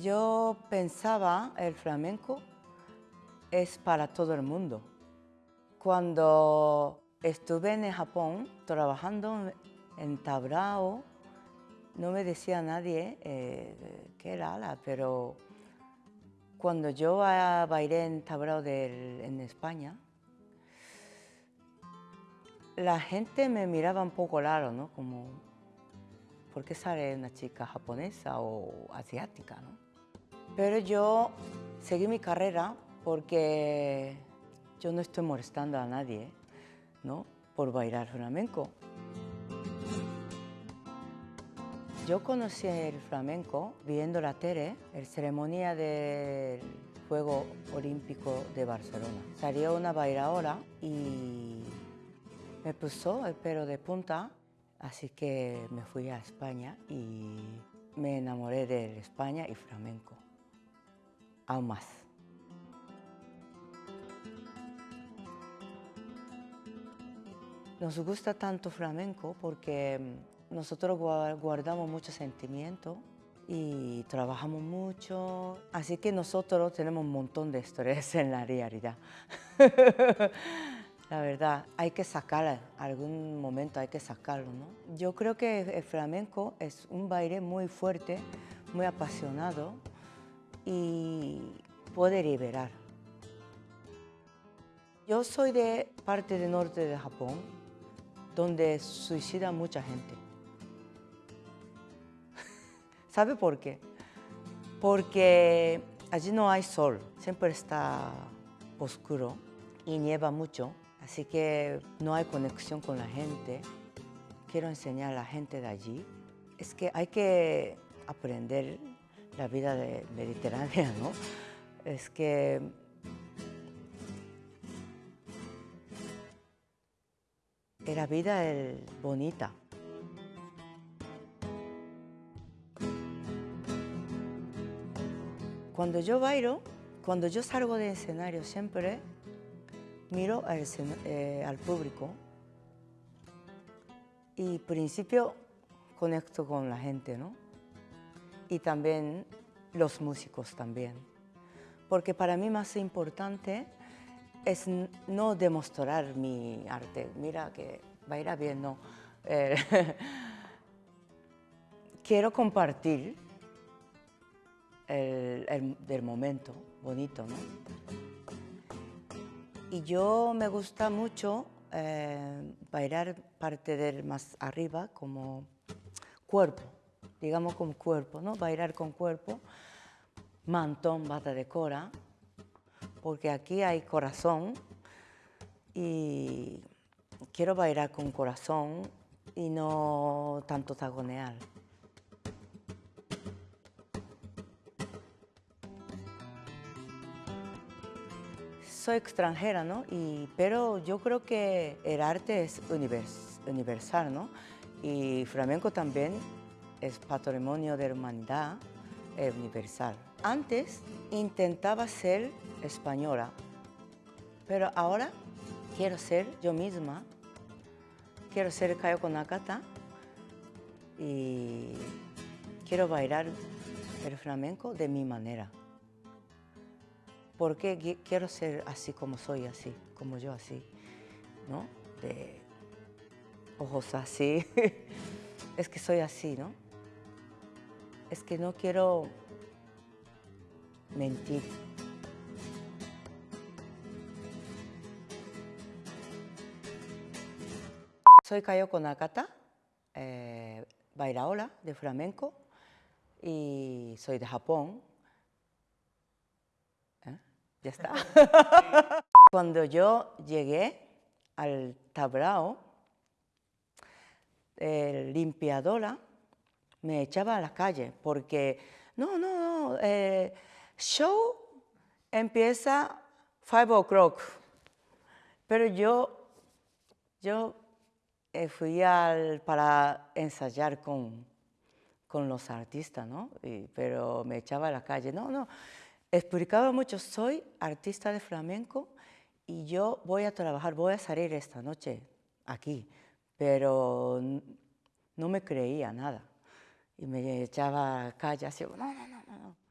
Yo pensaba el flamenco es para todo el mundo. Cuando estuve en Japón trabajando en Tabrao, no me decía nadie eh, qué era, pero cuando yo bailé en Tabrao en España, la gente me miraba un poco raro, ¿no? Como, ¿por qué sale una chica japonesa o asiática, no? Pero yo seguí mi carrera porque yo no estoy molestando a nadie, ¿no? Por bailar flamenco. Yo conocí el flamenco viendo la tele, la ceremonia del Juego Olímpico de Barcelona. Salió una bailadora y me puso el pelo de punta, así que me fui a España y me enamoré de España y flamenco, aún más. Nos gusta tanto flamenco porque nosotros guardamos mucho sentimiento y trabajamos mucho, así que nosotros tenemos un montón de estrés en la realidad. La verdad, hay que sacar, algún momento hay que sacarlo, ¿no? Yo creo que el flamenco es un baile muy fuerte, muy apasionado y puede liberar. Yo soy de parte del norte de Japón, donde suicida mucha gente. ¿Sabe por qué? Porque allí no hay sol, siempre está oscuro y nieva mucho Así que no hay conexión con la gente. Quiero enseñar a la gente de allí. Es que hay que aprender la vida de mediterránea, ¿no? Es que la vida es bonita. Cuando yo bailo, cuando yo salgo de escenario siempre miro eh, al, público y principio conecto con la gente, ¿no? Y también los músicos también. Porque para mí más importante es no demostrar mi arte. Mira que baila bien, no. Eh, quiero compartir el, el momento bonito, ¿no? Y yo me gusta mucho eh, bailar parte del más arriba como cuerpo, digamos como cuerpo, ¿no? Bailar con cuerpo, mantón, bata de cora, porque aquí hay corazón y quiero bailar con corazón y no tanto tagonear. Soy extranjera, ¿no? Y, pero yo creo que el arte es universal, ¿no? Y flamenco también es patrimonio de la humanidad es universal. Antes intentaba ser española, pero ahora quiero ser yo misma, quiero ser Kayoko Nakata y quiero bailar el flamenco de mi manera porque quiero ser así como soy, así, como yo así, ¿no? De ojos así. es que soy así, ¿no? Es que no quiero mentir. Soy Kayoko Nakata, eh, bailaola de flamenco y soy de Japón. Ya está. Cuando yo llegué al tablao, el limpiadora me echaba a la calle porque, no, no, no, eh, show empieza 5 o'clock. Pero yo, yo eh, fui al, para ensayar con, con los artistas, ¿no? pero me echaba a la calle, no, no, explicaba mucho, soy artista de flamenco y yo voy a trabajar, voy a salir esta noche aquí, pero no me creía nada. Y me echaba calle así, no, no, no, no.